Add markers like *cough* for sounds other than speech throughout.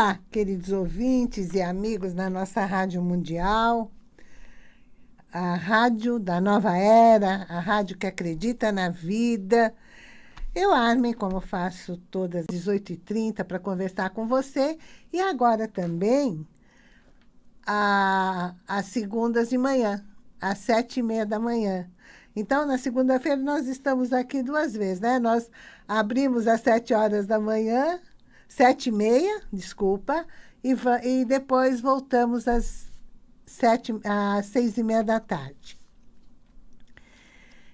Olá, queridos ouvintes e amigos da nossa Rádio Mundial, a rádio da nova era, a rádio que acredita na vida. Eu, Armin, como faço todas as 18h30 para conversar com você, e agora também às segundas de manhã, às sete e meia da manhã. Então, na segunda-feira, nós estamos aqui duas vezes, né? Nós abrimos às sete horas da manhã, sete e meia, desculpa, e, e depois voltamos às sete, às seis e meia da tarde.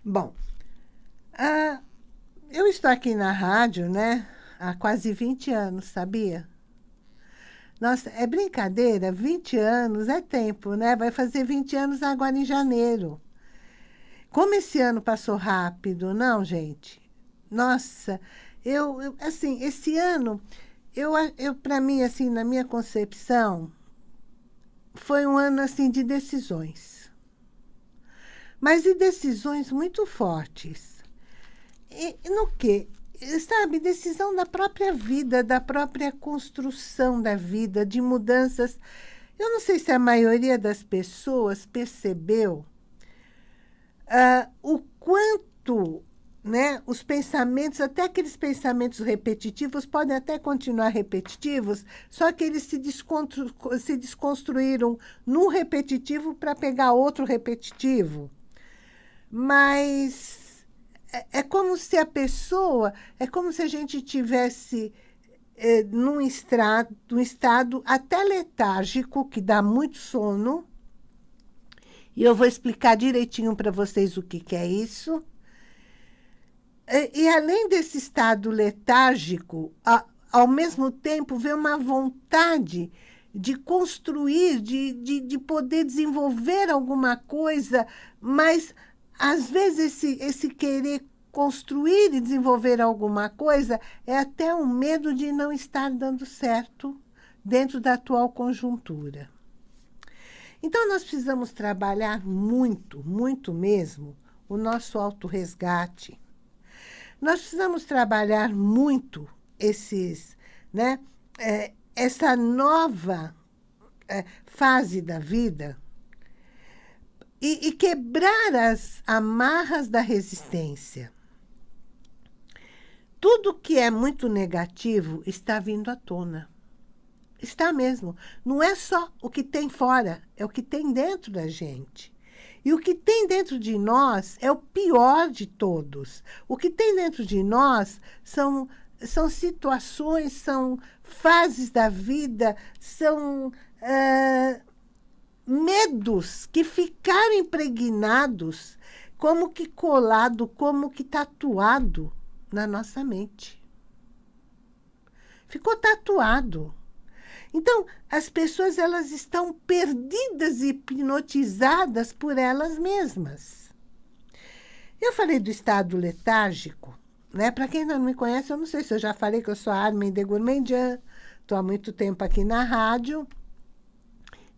Bom, ah, eu estou aqui na rádio, né, há quase 20 anos, sabia? Nossa, é brincadeira, 20 anos é tempo, né? Vai fazer 20 anos agora em janeiro. Como esse ano passou rápido, não, gente? Nossa, eu, eu assim, esse ano, eu, eu para mim, assim, na minha concepção, foi um ano assim de decisões. Mas de decisões muito fortes. E, no quê? Sabe, decisão da própria vida, da própria construção da vida, de mudanças. Eu não sei se a maioria das pessoas percebeu uh, o quanto né, os pensamentos, até aqueles pensamentos repetitivos, podem até continuar repetitivos, só que eles se, desconstru se desconstruíram no repetitivo para pegar outro repetitivo. Mas é, é, como se a pessoa, é como se a gente tivesse é, num num estado até letárgico, que dá muito sono, e eu vou explicar direitinho para vocês o que, que é isso, e, e além desse estado letárgico, a, ao mesmo tempo vê uma vontade de construir, de, de, de poder desenvolver alguma coisa, mas às vezes esse, esse querer construir e desenvolver alguma coisa é até um medo de não estar dando certo dentro da atual conjuntura. Então, nós precisamos trabalhar muito, muito mesmo, o nosso autorresgate, nós precisamos trabalhar muito esses, né, é, essa nova é, fase da vida e, e quebrar as amarras da resistência. Tudo que é muito negativo está vindo à tona. Está mesmo. Não é só o que tem fora, é o que tem dentro da gente. E o que tem dentro de nós é o pior de todos. O que tem dentro de nós são, são situações, são fases da vida, são medos que ficaram impregnados, como que colado, como que tatuado na nossa mente. Ficou tatuado. Então, as pessoas elas estão perdidas e hipnotizadas por elas mesmas. Eu falei do estado letárgico, né? Para quem não me conhece, eu não sei se eu já falei que eu sou a Armin de Gourmandian, estou há muito tempo aqui na rádio,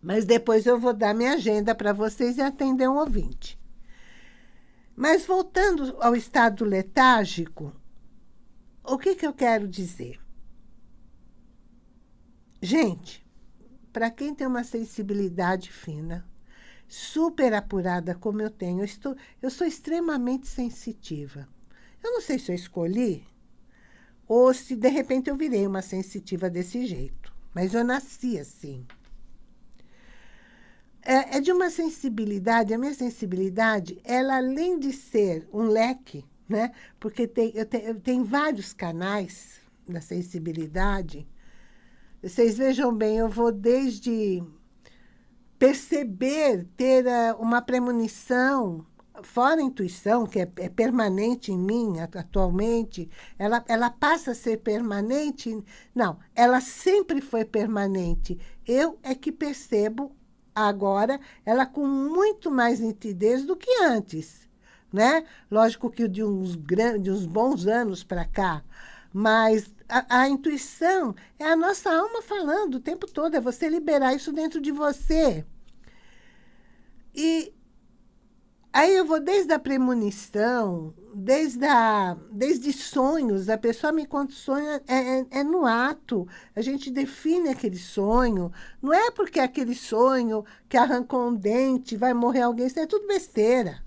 mas depois eu vou dar minha agenda para vocês e atender um ouvinte. Mas voltando ao estado letárgico, o que, que eu quero dizer? Gente, para quem tem uma sensibilidade fina, super apurada como eu tenho, eu, estou, eu sou extremamente sensitiva. Eu não sei se eu escolhi ou se de repente eu virei uma sensitiva desse jeito. Mas eu nasci assim. É, é de uma sensibilidade, a minha sensibilidade, ela além de ser um leque, né? Porque tem, eu, te, eu vários canais da sensibilidade, vocês vejam bem, eu vou desde perceber, ter uh, uma premonição, fora a intuição, que é, é, permanente em mim atualmente, ela, ela passa a ser permanente? Não, ela sempre foi permanente. Eu é que percebo agora ela com muito mais nitidez do que antes. Né? Lógico que de uns, grandes, uns bons anos para cá, mas a, a, intuição é a nossa alma falando o tempo todo, é você liberar isso dentro de você. E Aí eu vou desde a premonição, desde, a, desde sonhos, a pessoa me conta sonho, é, é, é, no ato. A gente define aquele sonho. Não é porque aquele sonho que arrancou um dente, vai morrer alguém, isso é tudo besteira.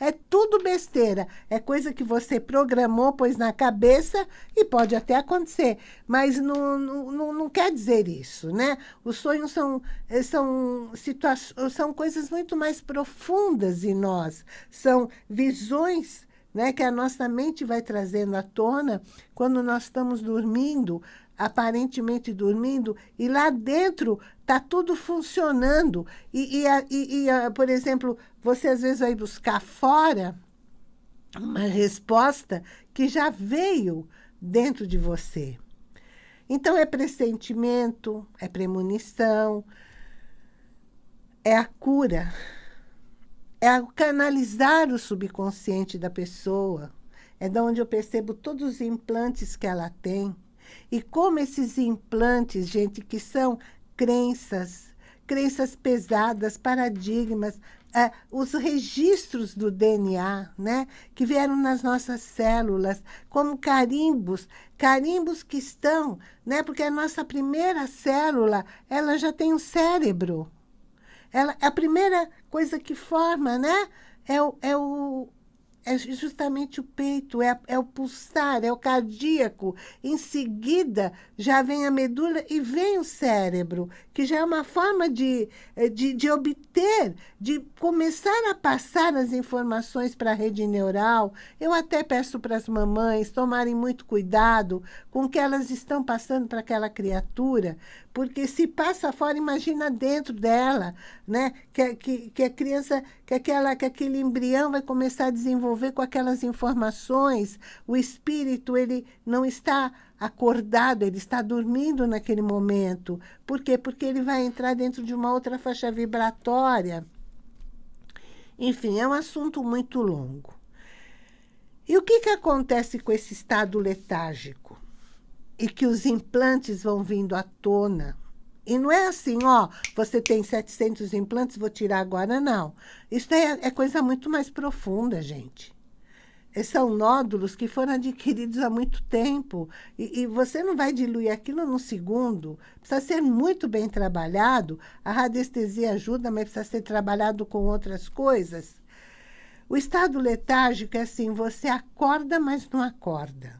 É tudo besteira. É coisa que você programou, pôs na cabeça e pode até acontecer. Mas não, não, não quer dizer isso, né? Os sonhos são, eh, são, são coisas muito mais profundas em nós. São visões né, que a nossa mente vai trazendo à tona quando nós estamos dormindo, aparentemente dormindo, e lá dentro está tudo funcionando. E, e, e, e, por exemplo, você às vezes vai buscar fora uma resposta que já veio dentro de você. Então, é pressentimento, é premonição, é a cura, é canalizar o subconsciente da pessoa, é de onde eu percebo todos os implantes que ela tem, e como esses implantes, gente, que são crenças, crenças pesadas, paradigmas, é, os registros do DNA, né, que vieram nas nossas células, como carimbos, carimbos que estão, né, porque a nossa primeira célula, ela já tem um cérebro. Ela, a primeira coisa que forma, né, é o, é o, é justamente o peito, é, é o pulsar, é o cardíaco. Em seguida, já vem a medula e vem o cérebro, que já é uma forma de, eh, de, de obter, de começar a passar as informações para a rede neural. Eu até peço para as mamães tomarem muito cuidado com o que elas estão passando para aquela criatura, porque se passa fora, imagina dentro dela, né? Que, que, que a criança, que, aquela, que aquele embrião vai começar a desenvolver com aquelas informações, o espírito ele não está acordado, ele está dormindo naquele momento. Por quê? Porque ele vai entrar dentro de uma outra faixa vibratória. Enfim, é um assunto muito longo. E o que, que acontece com esse estado letárgico? E que os implantes vão vindo à tona. E não é assim, ó, você tem 700 implantes, vou tirar agora, não. Isso é, é coisa muito mais profunda, gente são nódulos que foram adquiridos há muito tempo. E, e, você não vai diluir aquilo num segundo. Precisa ser muito bem trabalhado. A radiestesia ajuda, mas precisa ser trabalhado com outras coisas. O estado letárgico é assim, você acorda, mas não acorda.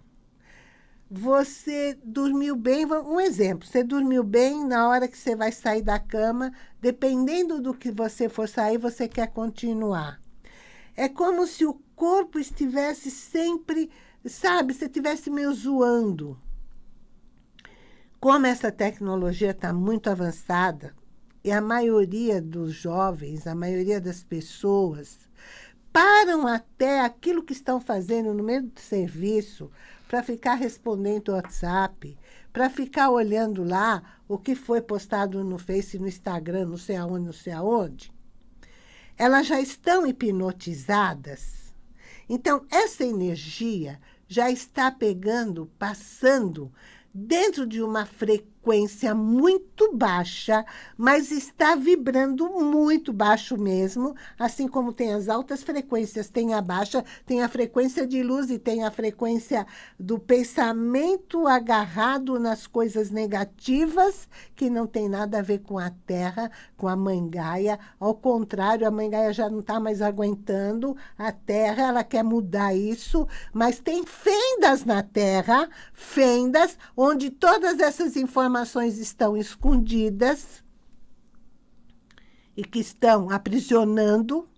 Você dormiu bem, um exemplo, você dormiu bem na hora que você vai sair da cama, dependendo do que você for sair, você quer continuar. É como se o corpo estivesse sempre, sabe, você estivesse meio zoando. Como essa tecnologia está muito avançada, e a maioria dos jovens, a maioria das pessoas, param até aquilo que estão fazendo no meio do serviço para ficar respondendo WhatsApp, para ficar olhando lá o que foi postado no Face, no Instagram, não sei aonde, não sei aonde. Elas já estão hipnotizadas então, essa energia já está pegando, passando dentro de uma frequência muito baixa, mas está vibrando muito baixo mesmo, assim como tem as altas frequências, tem a baixa, tem a frequência de luz e tem a frequência do pensamento agarrado nas coisas negativas, que não tem nada a ver com a Terra, com a Mãe Gaia. Ao contrário, a Mãe Gaia já não está mais aguentando a Terra, ela quer mudar isso, mas tem fendas na Terra, fendas onde todas essas informações estão escondidas e que estão aprisionando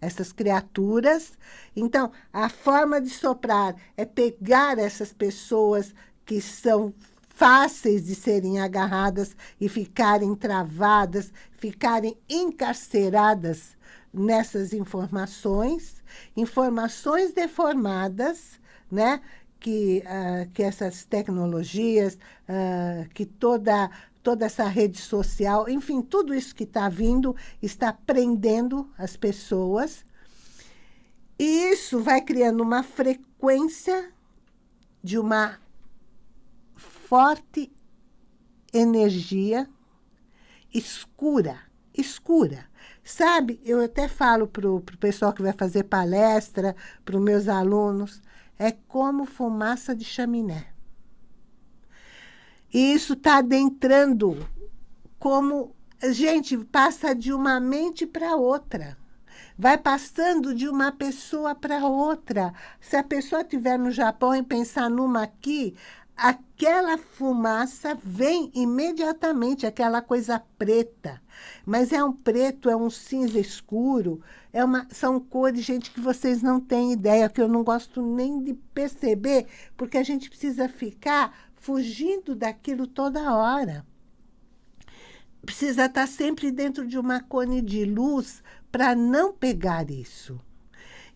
essas criaturas. Então, a forma de soprar é pegar essas pessoas que são fáceis de serem agarradas e ficarem travadas, ficarem encarceradas nessas informações, informações deformadas, né? Que, uh, que essas tecnologias, uh, que toda, toda essa rede social, enfim, tudo isso que está vindo está prendendo as pessoas. E isso vai criando uma frequência de uma forte energia escura, escura. Sabe, eu até falo para o pessoal que vai fazer palestra, para os meus alunos, é como fumaça de chaminé. E isso está adentrando como... Gente, passa de uma mente para outra. Vai passando de uma pessoa para outra. Se a pessoa estiver no Japão e pensar numa aqui, aquela fumaça vem imediatamente, aquela coisa preta. Mas é um preto, é um cinza escuro, é uma, são cores, gente, que vocês não têm ideia, que eu não gosto nem de perceber, porque a gente precisa ficar fugindo daquilo toda hora. Precisa estar sempre dentro de uma cone de luz para não pegar isso.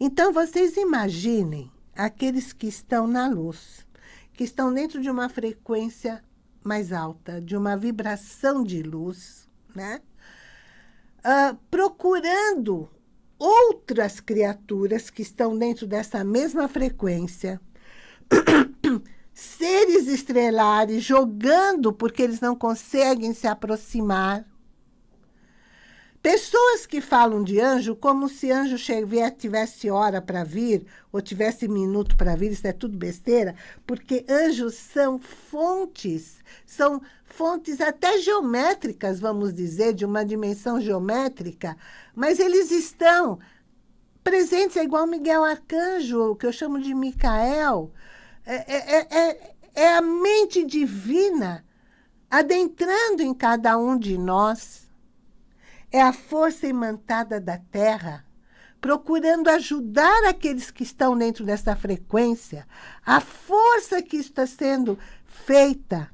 Então, vocês imaginem aqueles que estão na luz que estão dentro de uma frequência mais alta, de uma vibração de luz, né? Uh, procurando outras criaturas que estão dentro dessa mesma frequência, *coughs* seres estrelares jogando porque eles não conseguem se aproximar, Pessoas que falam de anjo como se anjo tivesse hora para vir, ou tivesse minuto para vir, isso é tudo besteira, porque anjos são fontes, são fontes até geométricas, vamos dizer, de uma dimensão geométrica, mas eles estão presentes, é igual Miguel Arcanjo, que eu chamo de Micael, é, é, é, é a mente divina adentrando em cada um de nós, é a força imantada da Terra, procurando ajudar aqueles que estão dentro dessa frequência, a força que está sendo feita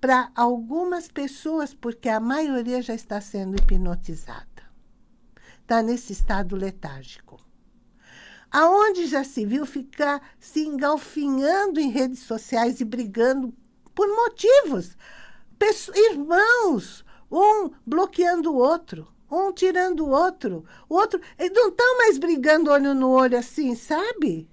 para algumas pessoas, porque a maioria já está sendo hipnotizada. Está nesse estado letárgico. Aonde já se viu ficar se engalfinhando em redes sociais e brigando por motivos. Pessoas, irmãos, um bloqueando o outro, um tirando o outro. O outro, eles não estão mais brigando olho no olho assim, sabe?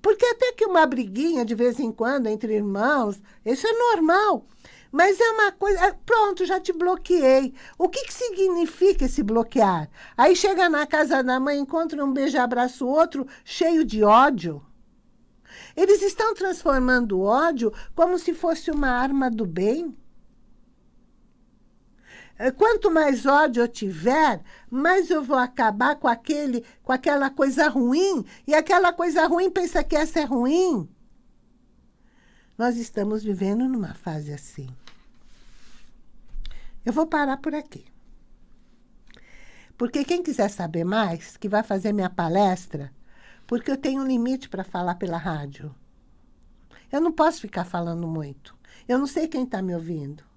Porque até que uma briguinha de vez em quando entre irmãos, isso é normal. Mas é uma coisa... É, pronto, já te bloqueei. O que, que significa esse bloquear? Aí chega na casa da mãe, encontra um beijo-abraço outro, cheio de ódio. Eles estão transformando o ódio como se fosse uma arma do bem. É, quanto mais ódio eu tiver, mais eu vou acabar com, aquele, com aquela coisa ruim, e aquela coisa ruim pensa que essa é ruim. Nós estamos vivendo numa fase assim. Eu vou parar por aqui. Porque quem quiser saber mais, que vai fazer minha palestra, porque eu tenho um limite para falar pela rádio. Eu não posso ficar falando muito. Eu não sei quem está me ouvindo.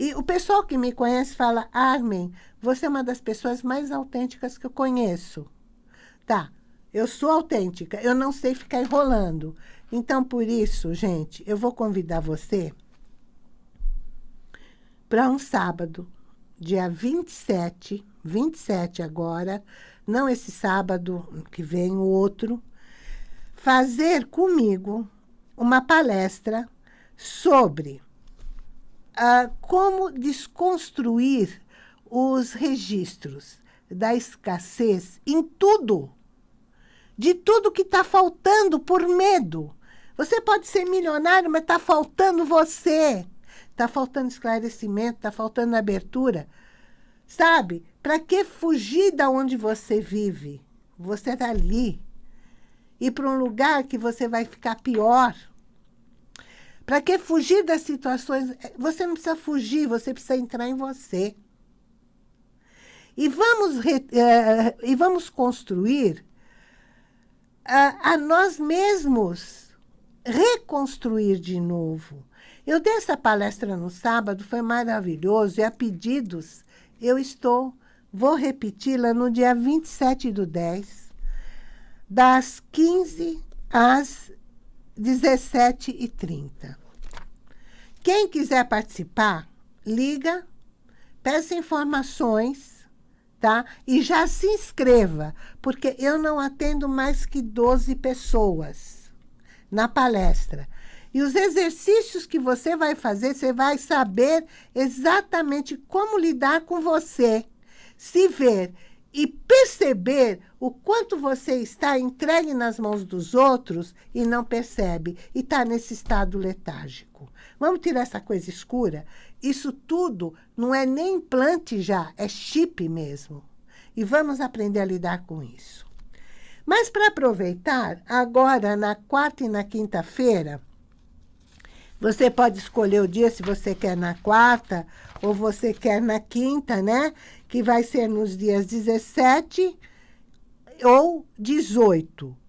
E o pessoal que me conhece fala, Armin, você é uma das pessoas mais autênticas que eu conheço. Tá, eu sou autêntica, eu não sei ficar enrolando. Então, por isso, gente, eu vou convidar você para um sábado, dia 27, 27 agora, não esse sábado que vem, o outro, fazer comigo uma palestra sobre ah, como desconstruir os registros da escassez em tudo, de tudo que está faltando por medo. Você pode ser milionário, mas está faltando você. Está faltando esclarecimento, está faltando abertura. Sabe? Para que fugir da onde você vive? Você está ali. Ir para um lugar que você vai ficar pior. Para que fugir das situações? Você não precisa fugir, você precisa entrar em você. E vamos, re, uh, e vamos construir uh, a nós mesmos, reconstruir de novo. Eu dei essa palestra no sábado, foi maravilhoso, e a pedidos eu estou, vou repeti-la no dia 27 do 10, das 15 às 17h30. Quem quiser participar, liga, peça informações, tá? E já se inscreva, porque eu não atendo mais que 12 pessoas na palestra. E os exercícios que você vai fazer, você vai saber exatamente como lidar com você. Se ver e perceber o quanto você está entregue nas mãos dos outros e não percebe, e está nesse estado letárgico. Vamos tirar essa coisa escura? Isso tudo não é nem implante já, é chip mesmo. E vamos aprender a lidar com isso. Mas para aproveitar, agora na quarta e na quinta-feira, você pode escolher o dia se você quer na quarta ou você quer na quinta, né? Que vai ser nos dias 17 ou 18.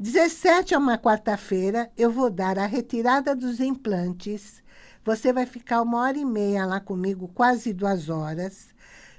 17 é uma quarta-feira, eu vou dar a retirada dos implantes. Você vai ficar uma hora e meia lá comigo, quase duas horas,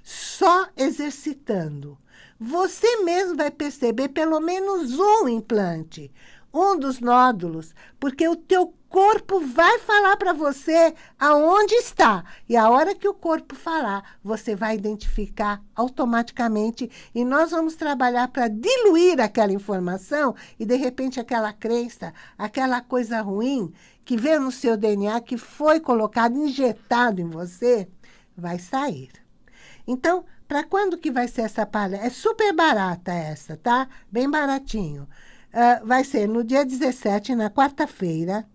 só exercitando. Você mesmo vai perceber pelo menos um implante, um dos nódulos, porque o teu corpo vai falar para você aonde está. E a hora que o corpo falar, você vai identificar automaticamente e nós vamos trabalhar para diluir aquela informação e, de repente, aquela crença, aquela coisa ruim que veio no seu DNA, que foi colocado, injetado em você, vai sair. Então, para quando que vai ser essa palestra? É super barata essa, tá? Bem baratinho. Uh, vai ser no dia 17, na quarta-feira,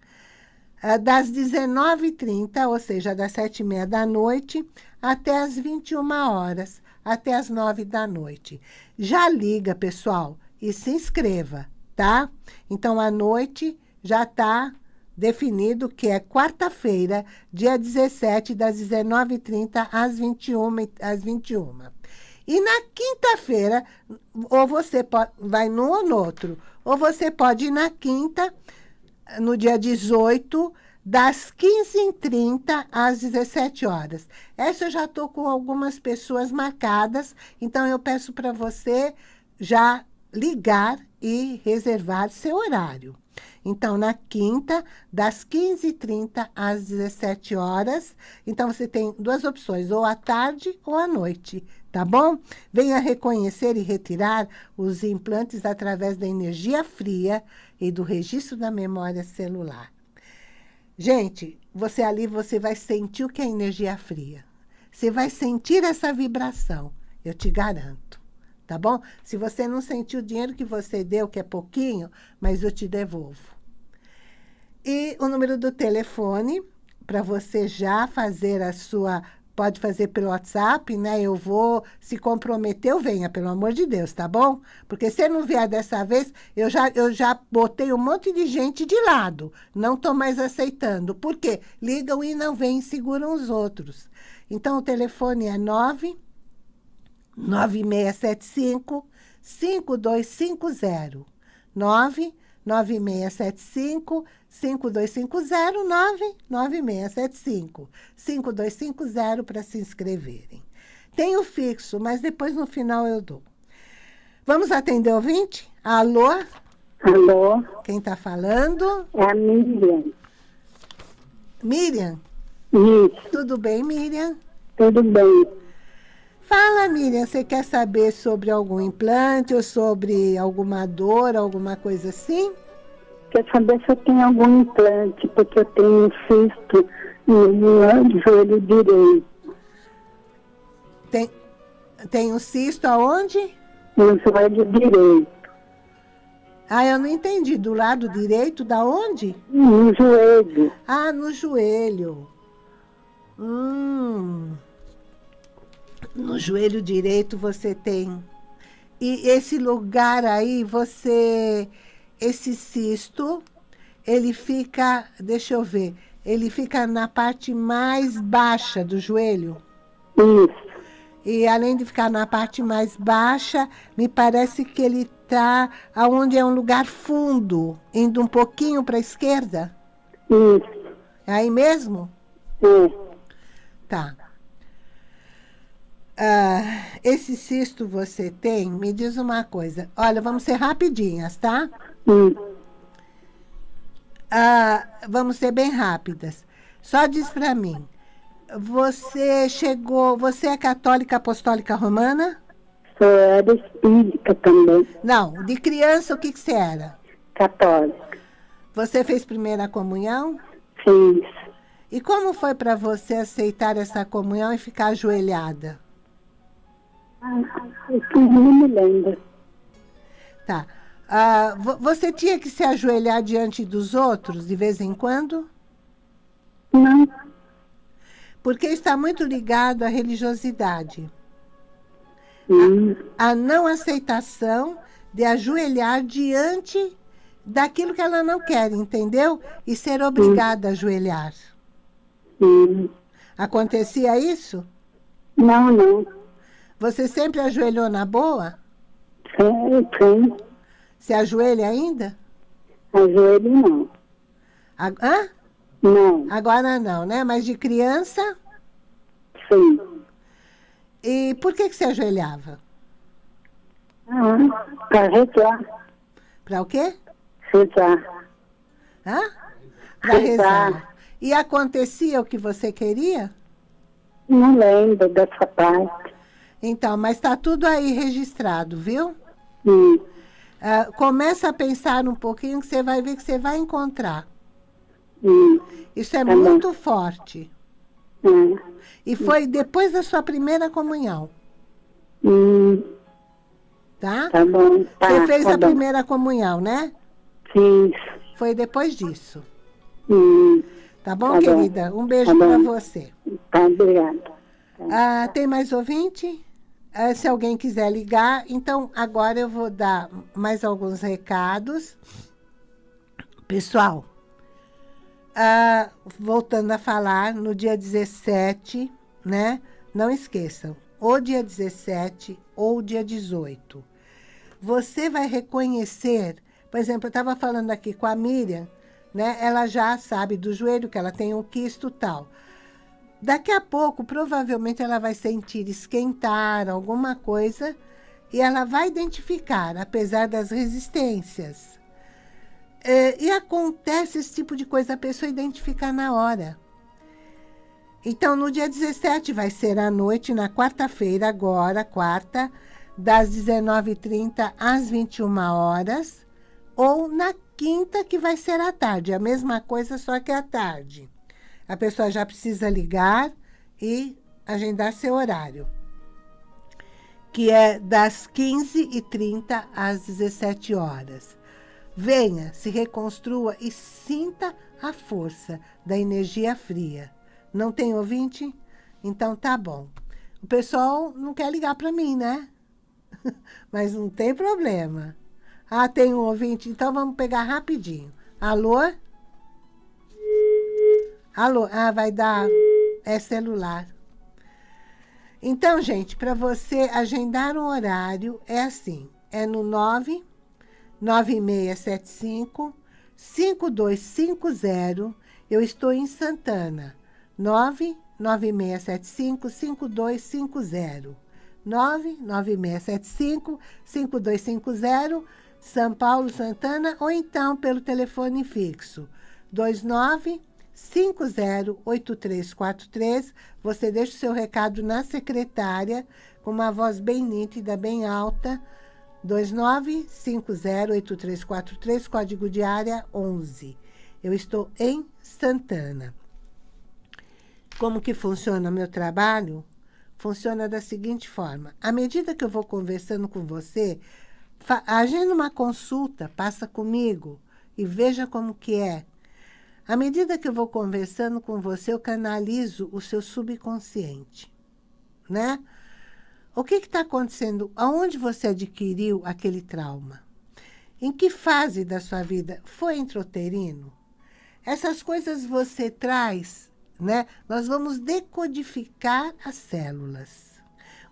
uh, das 19h30, ou seja, das 7h30 da noite, até as 21 horas, até as 9 da noite. Já liga, pessoal, e se inscreva, tá? Então, à noite já está definido que é quarta-feira, dia 17, das 19h30 às 21 às 21 E na quinta-feira, ou você pode, vai num ou no outro, ou você pode ir na quinta, no dia 18, das 15h30 às 17 horas. Essa eu já estou com algumas pessoas marcadas, então eu peço para você já ligar e reservar seu horário. Então, na quinta, das 15h30 às 17 horas. Então, você tem duas opções, ou à tarde ou à noite tá bom? Venha reconhecer e retirar os implantes através da energia fria e do registro da memória celular. Gente, você ali, você vai sentir o que é energia fria. Você vai sentir essa vibração, eu te garanto, tá bom? Se você não sentiu o dinheiro que você deu, que é pouquinho, mas eu te devolvo. E o número do telefone, para você já fazer a sua pode fazer pelo WhatsApp, né? Eu vou se comprometer, eu venha, pelo amor de Deus, tá bom? Porque se não vier dessa vez, eu já, eu já botei um monte de gente de lado. Não estou mais aceitando. Por quê? Ligam e não vêm seguram os outros. Então, o telefone é 9 9675 5250. 9 9675 5250 99675 5250 para se inscreverem. Tem o fixo, mas depois no final eu dou. Vamos atender o ouvinte? Alô? Alô? Quem está falando? É a Miriam. Miriam? Isso. Tudo bem, Miriam? Tudo bem. Fala, Miriam, você quer saber sobre algum implante ou sobre alguma dor, alguma coisa assim? Quer saber se eu tenho algum implante, porque eu tenho um cisto no joelho direito. Tem, tem um cisto aonde? No joelho direito. Ah, eu não entendi. Do lado direito, da onde? No joelho. Ah, no joelho. Hum no joelho direito você tem. E esse lugar aí, você, esse cisto, ele fica, deixa eu ver, ele fica na parte mais baixa do joelho. Isso. E além de ficar na parte mais baixa, me parece que ele está aonde é um lugar fundo, indo um pouquinho para a esquerda. Isso. É aí mesmo? Sim. Tá. Ah, esse cisto você tem, me diz uma coisa. Olha, vamos ser rapidinhas, tá? Hum. Ah, vamos ser bem rápidas. Só diz para mim, você chegou, você é católica apostólica romana? Sou era espírita também. Não, de criança o que, que você era? Católica. Você fez primeira comunhão? Fiz. E como foi para você aceitar essa comunhão e ficar ajoelhada? Eu não me lembro. Tá. Ah, você tinha que se ajoelhar diante dos outros de vez em quando? Não. Porque está muito ligado à religiosidade. Hum. A, a não aceitação de ajoelhar diante daquilo que ela não quer, entendeu? E ser obrigada hum. a ajoelhar. Hum. Acontecia isso? Não, não. Você sempre ajoelhou na boa? Sim, sim. Se ajoelha ainda? Ajoelho não. A, hã? Não. Agora não, né? Mas de criança? Sim. E por que, que você ajoelhava? Ah, para rezar. Para o quê? Rezar. Hã? Para rezar. E acontecia o que você queria? Não lembro dessa parte. Então, mas está tudo aí registrado, viu? Hum. Uh, começa a pensar um pouquinho que você vai ver que você vai encontrar. Hum. Isso é tá muito bom. forte. Hum. E foi depois da sua primeira comunhão. Hum. Tá? Tá bom. Tá, você fez tá a bom. primeira comunhão, né? Fiz. Foi depois disso. Hum. Tá bom, tá querida? Bom. Um beijo tá para você. Tá, obrigada. Ah, tem mais ouvinte? Ah, se alguém quiser ligar, então agora eu vou dar mais alguns recados. Pessoal, ah, voltando a falar, no dia 17, né? Não esqueçam, ou dia 17 ou dia 18. Você vai reconhecer, por exemplo, eu estava falando aqui com a Miriam, né? Ela já sabe do joelho que ela tem um quisto tal. Daqui a pouco, provavelmente, ela vai sentir esquentar alguma coisa e ela vai identificar, apesar das resistências. É, e acontece esse tipo de coisa, a pessoa identificar na hora. Então, no dia 17 vai ser à noite, na quarta-feira, agora, quarta, das 19h30 às 21 horas, ou na quinta, que vai ser à tarde. A mesma coisa, só que à tarde a pessoa já precisa ligar e agendar seu horário, que é das 15h30 às 17 horas. Venha, se reconstrua e sinta a força da energia fria. Não tem ouvinte? Então tá bom. O pessoal não quer ligar para mim, né? *laughs* Mas não tem problema. Ah, tem um ouvinte? Então vamos pegar rapidinho. Alô? Alô? Ah, vai dar... É celular. Então, gente, para você agendar um horário, é assim. É no 9 9675 5250. Eu estou em Santana. 9 9675 5250. 99675 5250, São Paulo, Santana, ou então pelo telefone fixo 29 508343. Você deixa o seu recado na secretária, com uma voz bem nítida, bem alta. 29508343, código de área 11. Eu estou em Santana. Como que funciona meu trabalho? Funciona da seguinte forma. À medida que eu vou conversando com você, agenda uma consulta, passa comigo e veja como que é à medida que eu vou conversando com você, eu canalizo o seu subconsciente, né? O que está acontecendo? Aonde você adquiriu aquele trauma? Em que fase da sua vida? Foi introterino? Essas coisas você traz, né? Nós vamos decodificar as células.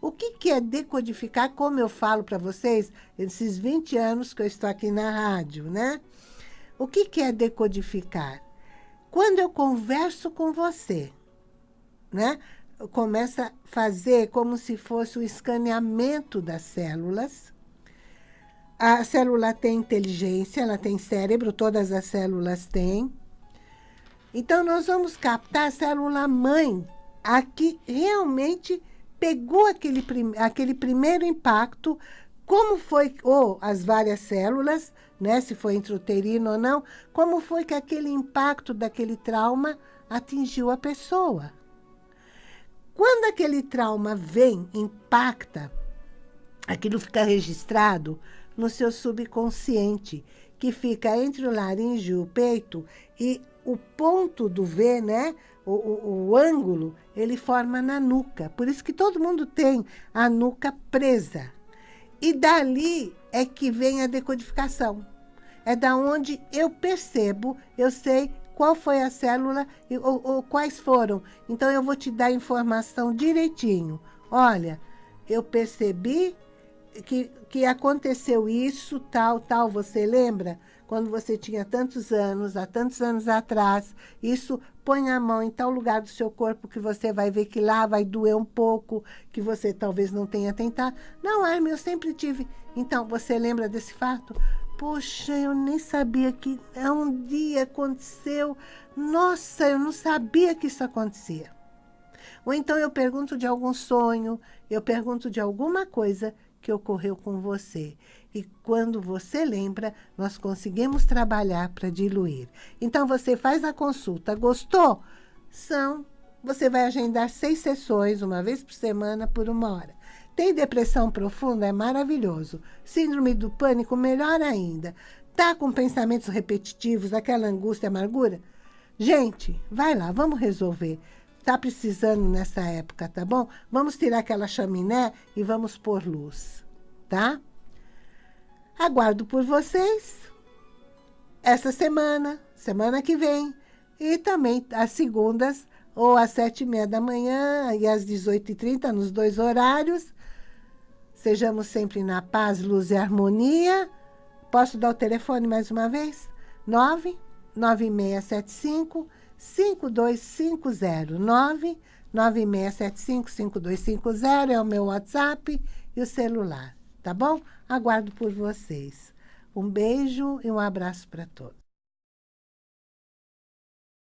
O que, que é decodificar? Como eu falo para vocês, esses 20 anos que eu estou aqui na rádio, né? O que, que é decodificar? Quando eu converso com você, né? Começa a fazer como se fosse o escaneamento das células. A célula tem inteligência, ela tem cérebro, todas as células têm. Então, nós vamos captar a célula mãe, a que realmente pegou aquele, prim aquele primeiro impacto, como foi, ou as várias células, né, se foi intrauterino ou não, como foi que aquele impacto daquele trauma atingiu a pessoa. Quando aquele trauma vem, impacta, aquilo fica registrado no seu subconsciente, que fica entre o laringe e o peito, e o ponto do V, né, o, o, o ângulo, ele forma na nuca. Por isso que todo mundo tem a nuca presa. E dali é que vem a decodificação. É da onde eu percebo, eu sei qual foi a célula ou, ou quais foram. Então, eu vou te dar informação direitinho. Olha, eu percebi que, que aconteceu isso, tal, tal, você lembra? Quando você tinha tantos anos, há tantos anos atrás, isso põe a mão em tal lugar do seu corpo que você vai ver que lá vai doer um pouco, que você talvez não tenha tentado. Não, Armin, eu sempre tive. Então, você lembra desse fato? Poxa, eu nem sabia que um dia aconteceu. Nossa, eu não sabia que isso acontecia. Ou então eu pergunto de algum sonho, eu pergunto de alguma coisa que ocorreu com você. E quando você lembra, nós conseguimos trabalhar para diluir. Então, você faz a consulta. Gostou? São, você vai agendar seis sessões, uma vez por semana, por uma hora. Tem depressão profunda? É maravilhoso. Síndrome do pânico? Melhor ainda. Tá com pensamentos repetitivos, aquela angústia, amargura? Gente, vai lá, vamos resolver. Tá precisando nessa época, tá bom? Vamos tirar aquela chaminé e vamos pôr luz, tá? Aguardo por vocês essa semana, semana que vem, e também às segundas, ou às sete e meia da manhã e às 18h30, nos dois horários. Sejamos sempre na paz, luz e harmonia. Posso dar o telefone mais uma vez? 99675 5250. 99675 5250 é o meu WhatsApp e o celular tá bom? Aguardo por vocês. Um beijo e um abraço para todos.